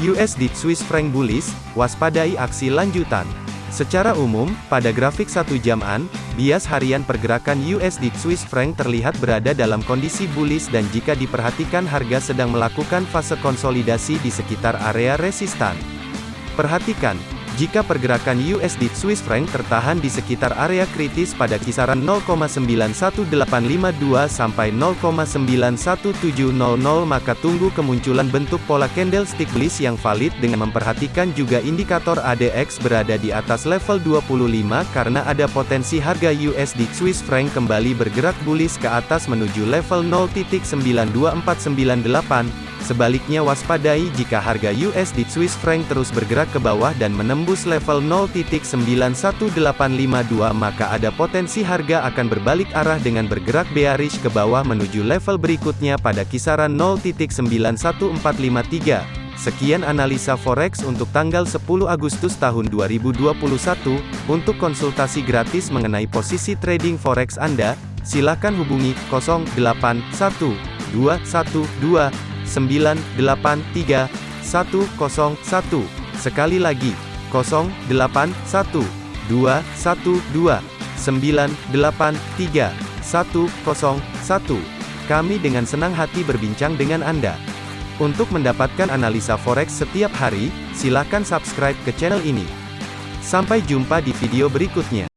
USD Swiss franc bullish, waspadai aksi lanjutan. Secara umum, pada grafik satu jaman, bias harian pergerakan USD Swiss franc terlihat berada dalam kondisi bullish dan jika diperhatikan harga sedang melakukan fase konsolidasi di sekitar area resistan. Perhatikan, jika pergerakan USD Swiss franc tertahan di sekitar area kritis pada kisaran 0,91852 sampai 0,91700 maka tunggu kemunculan bentuk pola candlestick bullish yang valid dengan memperhatikan juga indikator ADX berada di atas level 25 karena ada potensi harga USD Swiss franc kembali bergerak bullish ke atas menuju level 0.92498 Sebaliknya waspadai jika harga USD Swiss franc terus bergerak ke bawah dan menembus level 0.91852 maka ada potensi harga akan berbalik arah dengan bergerak bearish ke bawah menuju level berikutnya pada kisaran 0.91453. Sekian analisa forex untuk tanggal 10 Agustus tahun 2021. Untuk konsultasi gratis mengenai posisi trading forex Anda, silakan hubungi 081212 983 101. Sekali lagi, 081 212 983 101. Kami dengan senang hati berbincang dengan Anda. Untuk mendapatkan analisa forex setiap hari, silakan subscribe ke channel ini. Sampai jumpa di video berikutnya.